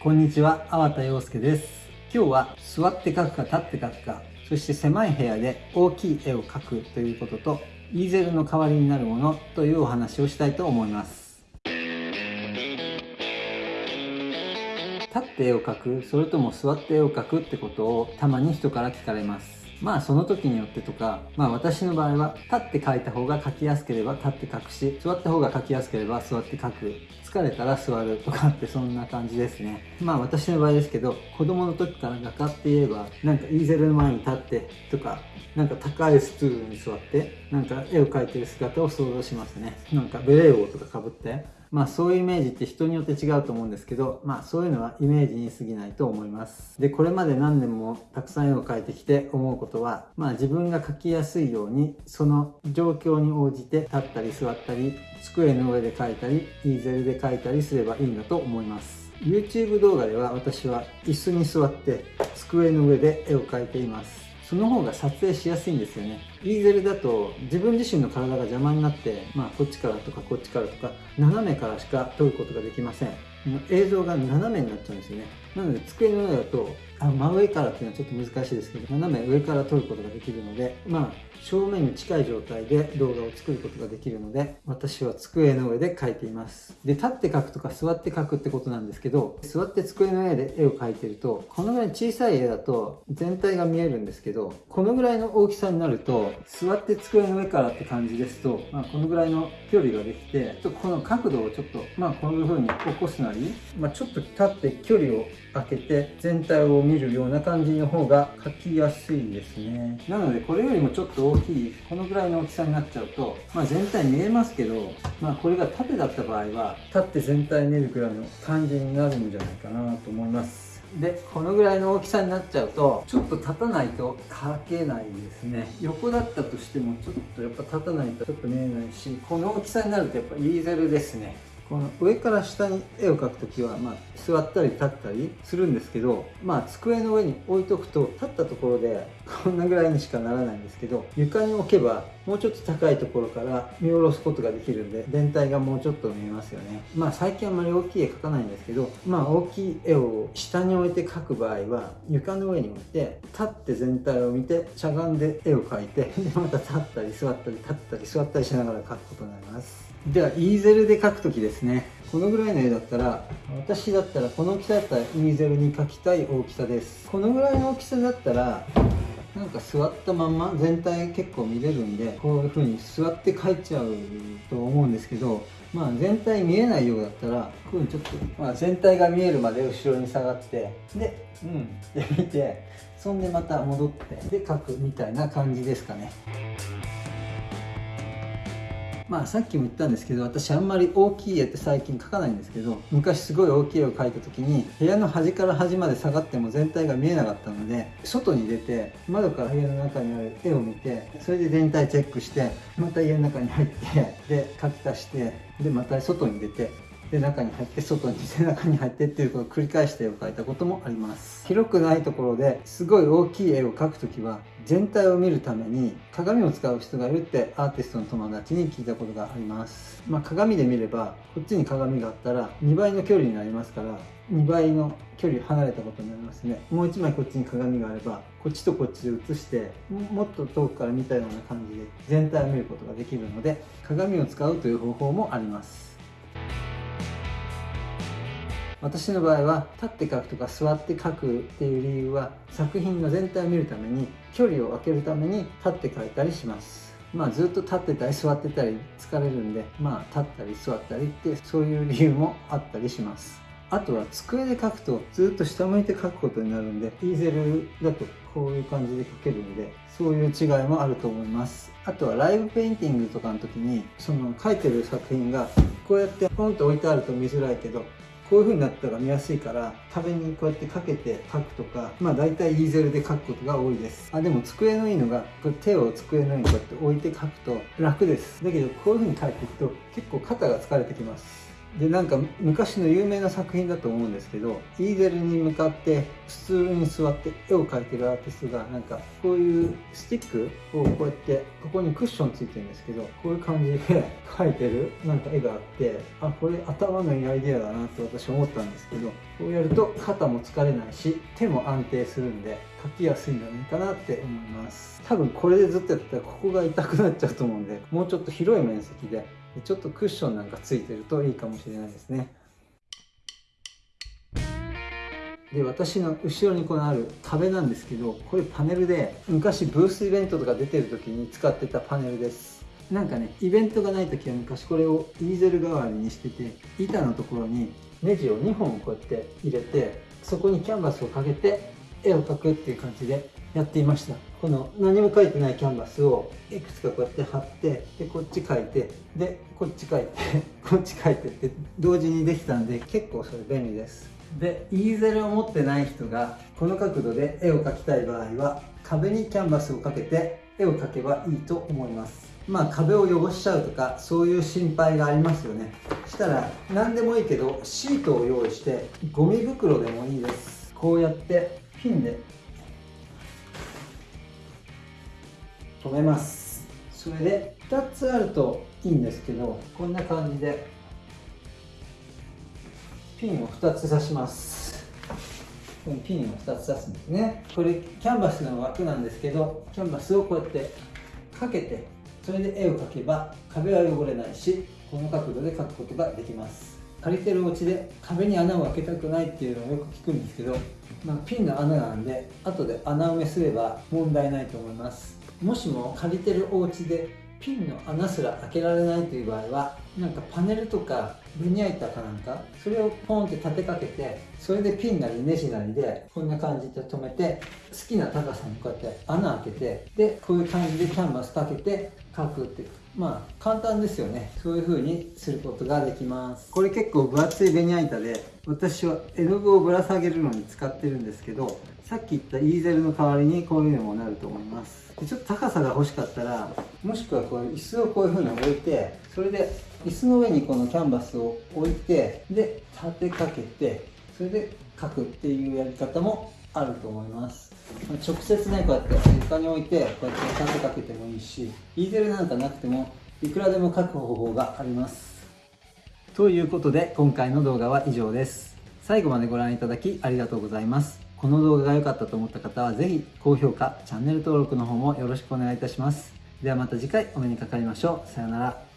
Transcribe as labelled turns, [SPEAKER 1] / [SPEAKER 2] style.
[SPEAKER 1] こんにちは、粟田洋介です。今日は座って描くか立って描くか、そして狭い部屋で大きい絵を描くということと、イーゼルの代わりになるものというお話をしたいと思います。立って絵を描く、それとも座って絵を描くってことをたまに人から聞かれます。まあその時によってとか、まあ私の場合は立って書いた方が書きやすければ立って書くし、座った方が書きやすければ座って書く。疲れたら座るとかってそんな感じですね。まあ私の場合ですけど、子供の時から画家って言えば、なんかイーゼルの前に立ってとか、なんか高いスツールに座って、なんか絵を描いてる姿を想像しますね。なんかベレー帽とか被って、まあそういうイメージって人によって違うと思うんですけど、まあそういうのはイメージに過ぎないと思います。で、これまで何年もたくさん絵を描いてきて思うことは、まあ自分が描きやすいように、その状況に応じて立ったり座ったり、机の上で描いたり、イーゼルで描いたりすればいいんだと思います。YouTube 動画では私は椅子に座って机の上で絵を描いています。その方が撮影しやすいんですよね。イーゼルだと自分自身の体が邪魔になって、まあこっちからとかこっちからとか斜めからしか撮ることができません。映像が斜めになっちゃうんですよね。なので机の上だとあ真上からっていうのはちょっと難しいですけど斜め上から撮ることができるのでまあ正面に近い状態で動画を作ることができるので私は机の上で描いていますで立って描くとか座って描くってことなんですけど座って机の上で絵を描いてるとこのぐらい小さい絵だと全体が見えるんですけどこのぐらいの大きさになると座って机の上からって感じですと、まあ、このぐらいの距離ができてちょっとこの角度をちょっとまあこういう風に起こすなり、まあ、ちょっと立って距離を開けて全体を見るような感じの方が描きやすいですね。なのでこれよりもちょっと大きいこのぐらいの大きさになっちゃうと、まあ、全体見えますけど、まあ、これが縦だった場合は立って全体見るくらいの感じになるんじゃないかなと思います。でこのぐらいの大きさになっちゃうとちょっと立たないと描けないですね。横だったとしてもちょっとやっぱ立たないとちょっと見えないしこの大きさになるとやっぱイーゼルですね。この上から下に絵を描くときは、まあ、座ったり立ったりするんですけど、まあ、机の上に置いとくと立ったところでこんなぐらいにしかならないんですけど床に置けばもうちょっと高いところから見下ろすことができるんで全体がもうちょっと見えますよね。まあ最近あんまり大きい絵描かないんですけどまあ大きい絵を下に置いて描く場合は床の上に置いて立って全体を見てしゃがんで絵を描いて でまた立ったり座ったり立ったり座ったりしながら描くことになります。ではイーゼルで描くときですね。このぐらいの絵だったら私だったらこの大きさだったらイーゼルに描きたい大きさです。このぐらいの大きさだったらなんか座ったまま全体結構見れるんでこういう風に座って描いちゃうと思うんですけどまあ全体見えないようだったらこういうにちょっと、まあ、全体が見えるまで後ろに下がってでうんで見てそんでまた戻ってで描くみたいな感じですかね。まあさっきも言ったんですけど私あんまり大きい絵って最近描かないんですけど昔すごい大きい絵を描いた時に部屋の端から端まで下がっても全体が見えなかったので外に出て窓から部屋の中にある絵を見てそれで全体チェックしてまた家の中に入ってで描き足してでまた外に出てで中に入って外にで 中に入ってっていうことを繰り返して絵を描いたこともあります。広くないところですごい大きい絵を描くときは全体を見るために鏡を使う人がいるってアーティストの友達に聞いたことがあります。まあ、鏡で見ればこっちに鏡があったら2倍の距離になりますから2倍の距離離れたことになりますね。もう1枚こっちに鏡があればこっちとこっちで写してもっと遠くから見たような感じで全体を見ることができるので鏡を使うという方法もあります。私の場合は立って書くとか座って書くっていう理由は作品の全体を見るために距離を空けるために立って書いたりします。まあずっと立ってたり座ってたり疲れるんでまあ立ったり座ったりってそういう理由もあったりします。あとは机で書くとずっと下向いて書くことになるんでイーゼルだとこういう感じで書けるんでそういう違いもあると思います。あとはライブペインティングとかの時にその書いてる作品がこうやってポンと置いてあると見づらいけどこういう風になったら見やすいから壁にこうやってかけて書くとかまあ大体イーゼルで書くことが多いです。あでも机のいいのがこ手を机の上にこうやって置いて書くと楽です。だけどこういう風に書いていくと結構肩が疲れてきます。でなんか昔の有名な作品だと思うんですけどイーゼルに向かって普通に座って絵を描いてるアーティストがなんかこういうスティックをこうやってここにクッションついてるんですけどこういう感じで 描いてるなんか絵があってあこれ頭のいいアイデアだなって私思ったんですけどこうやると肩も疲れないし手も安定するんで描きやすいんじゃないかなって思います。多分これでずっとやってたらここが痛くなっちゃうと思うんでもうちょっと広い面積でちょっとクッションなんかついてるといいかもしれないですね。で私の後ろにこのある壁なんですけどこれパネルで昔ブースイベントとか出てる時に使ってたパネルです。なんかねイベントがない時は昔これをイーゼル代わりにしてて板のところにネジを2本こうやって入れてそこにキャンバスをかけて絵を描くっていう感じでやっていました。この何も書いてないキャンバスをいくつかこうやって貼ってでこっち書いてでこっち書いて こっち書いてって同時にできたんで結構それ便利です。でイーゼルを持ってない人がこの角度で絵を描きたい場合は壁にキャンバスをかけて絵を描けばいいと思います。まあ壁を汚しちゃうとかそういう心配がありますよね。したら何でもいいけどシートを用意してゴミ袋でもいいです。こうやってピンで止めます。それで2つあるといいんですけどこんな感じでピンを2つ刺します。ピンを2つ刺すんですね。これキャンバスの枠なんですけどキャンバスをこうやってかけてそれで絵を描けば壁は汚れないしこの角度で描くことができます。借りてるお家で壁に穴を開けたくないっていうのをよく聞くんですけど、まあ、ピンの穴なんで後で穴埋めすれば問題ないと思います。もしも借りてるお家でピンの穴すら開けられないという場合はなんかパネルとかベニヤ板かなんかそれをポンって立てかけてそれでピンなりネジなりでこんな感じで止めて好きな高さにこうやって穴開けてでこういう感じでキャンバスかけて描くってまあ簡単ですよね。そういう風にすることができます。これ結構分厚いベニヤ板で私は絵の具をぶら下げるのに使ってるんですけどさっき言ったイーゼルの代わりにこういうのもなると思います。でちょっと高さが欲しかったらもしくはこういう椅子をこういう風に置いてそれで椅子の上にこのキャンバスを置いてで立てかけてそれで描くっていうやり方もあると思います。直接ねこうやって床に置いてこうやって立てかけてもいいしイーゼルなんかなくてもいくらでも描く方法があります。ということで今回の動画は以上です。最後までご覧いただきありがとうございます。この動画が良かったと思った方はぜひ高評価チャンネル登録の方もよろしくお願いいたします。ではまた次回お目にかかりましょう。さようなら。